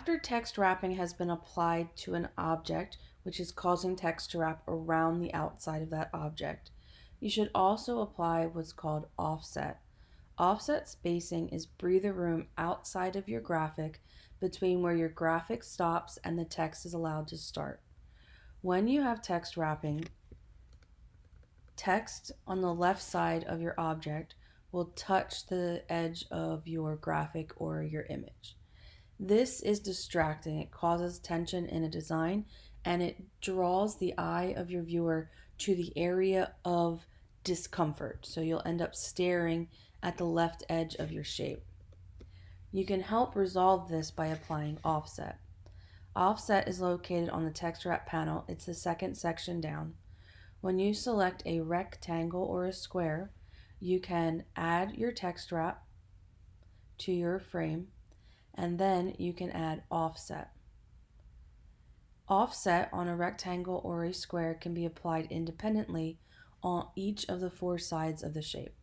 After text wrapping has been applied to an object, which is causing text to wrap around the outside of that object, you should also apply what's called offset. Offset spacing is breather room outside of your graphic between where your graphic stops and the text is allowed to start. When you have text wrapping, text on the left side of your object will touch the edge of your graphic or your image. This is distracting. It causes tension in a design and it draws the eye of your viewer to the area of discomfort. So you'll end up staring at the left edge of your shape. You can help resolve this by applying offset. Offset is located on the text wrap panel. It's the second section down. When you select a rectangle or a square, you can add your text wrap to your frame and then you can add offset. Offset on a rectangle or a square can be applied independently on each of the four sides of the shape.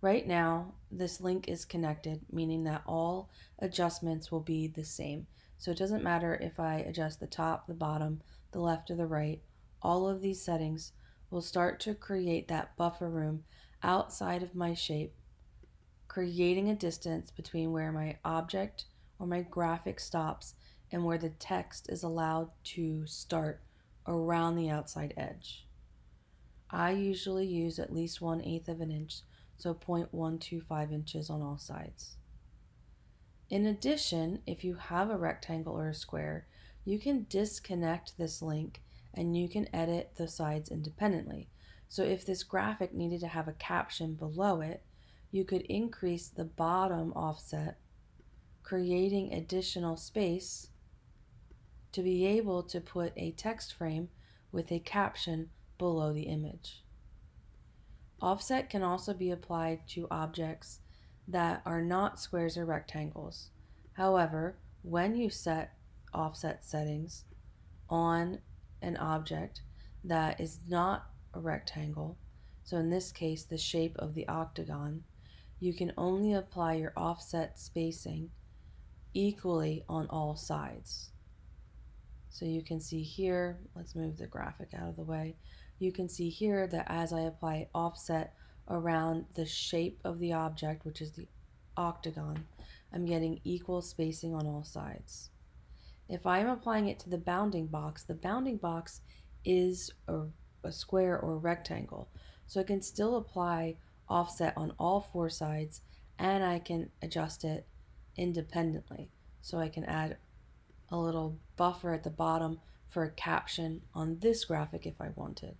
Right now, this link is connected, meaning that all adjustments will be the same. So it doesn't matter if I adjust the top, the bottom, the left, or the right, all of these settings will start to create that buffer room outside of my shape, creating a distance between where my object or my graphic stops and where the text is allowed to start around the outside edge. I usually use at least 1 eighth of an inch, so 0.125 inches on all sides. In addition, if you have a rectangle or a square, you can disconnect this link and you can edit the sides independently. So if this graphic needed to have a caption below it, you could increase the bottom offset, creating additional space to be able to put a text frame with a caption below the image. Offset can also be applied to objects that are not squares or rectangles. However, when you set offset settings on an object that is not a rectangle, so in this case the shape of the octagon, you can only apply your offset spacing equally on all sides. So you can see here, let's move the graphic out of the way. You can see here that as I apply offset around the shape of the object, which is the octagon, I'm getting equal spacing on all sides. If I'm applying it to the bounding box, the bounding box is a, a square or a rectangle. So I can still apply offset on all four sides and I can adjust it independently. So I can add a little buffer at the bottom for a caption on this graphic if I wanted.